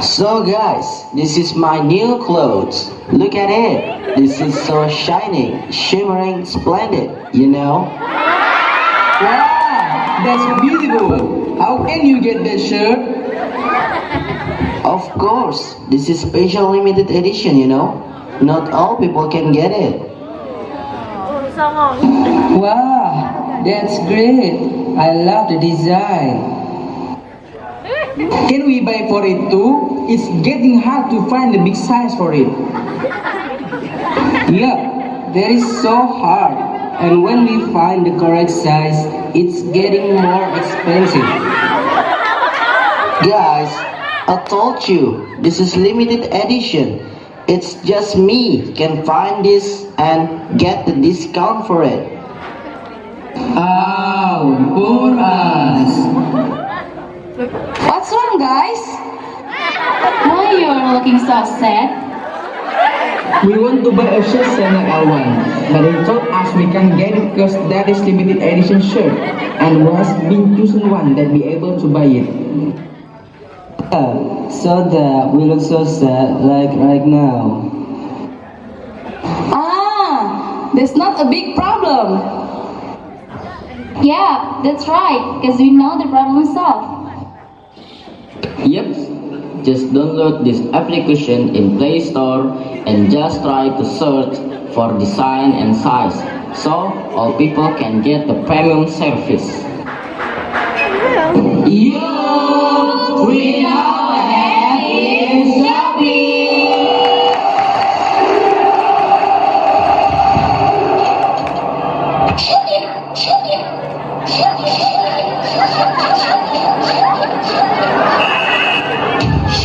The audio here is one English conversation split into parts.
So guys, this is my new clothes. Look at it. This is so shining, shimmering, splendid, you know? Wow, that's beautiful. How can you get that shirt? Of course, this is special limited edition, you know? Not all people can get it. Wow, that's great. I love the design. Can we buy for it too? It's getting hard to find the big size for it. Yeah, that is so hard. And when we find the correct size, it's getting more expensive. Guys, I told you, this is limited edition. It's just me can find this and get the discount for it. Oh, us. What's wrong, guys? Why you're looking so sad? We want to buy a shirt Channel L1, but they told us we can't get it because that is limited edition shirt, and was being chosen one that be able to buy it. so that we look so sad like right now. Ah, that's not a big problem. Yeah, that's right, because we know the problem solved. Yep. Just download this application in Play Store and just try to search for design and size so all people can get the premium service. You, we now.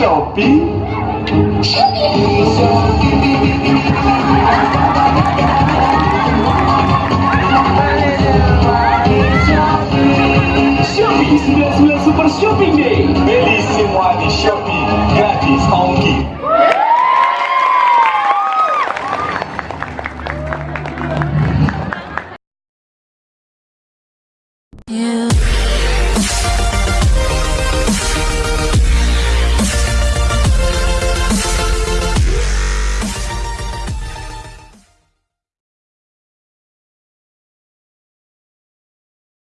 shopping. Shopping 99 Super Shopping Day. Belíssimo ar de shopping. Grátis ao aqui